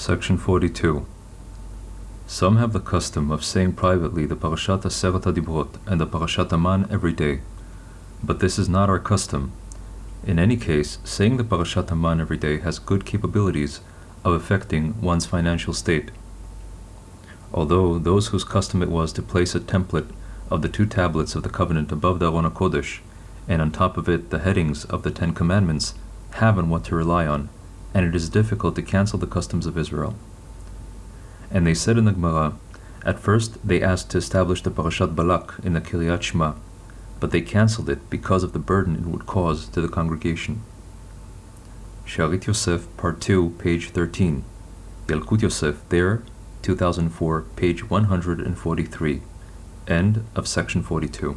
Section 42. Some have the custom of saying privately the Parashat Aseret Dibrot and the Parashat Aman every day, but this is not our custom. In any case, saying the Parashat Aman every day has good capabilities of affecting one's financial state. Although those whose custom it was to place a template of the two tablets of the covenant above the Aron Kodesh, and on top of it the headings of the Ten Commandments, have on what to rely on, and it is difficult to cancel the customs of Israel. And they said in the Gemara, at first they asked to establish the Parashat Balak in the Kriat Shema, but they cancelled it because of the burden it would cause to the congregation. Sharit Yosef, Part 2, page 13. Yalkut Yosef, there, 2004, page 143. End of section 42.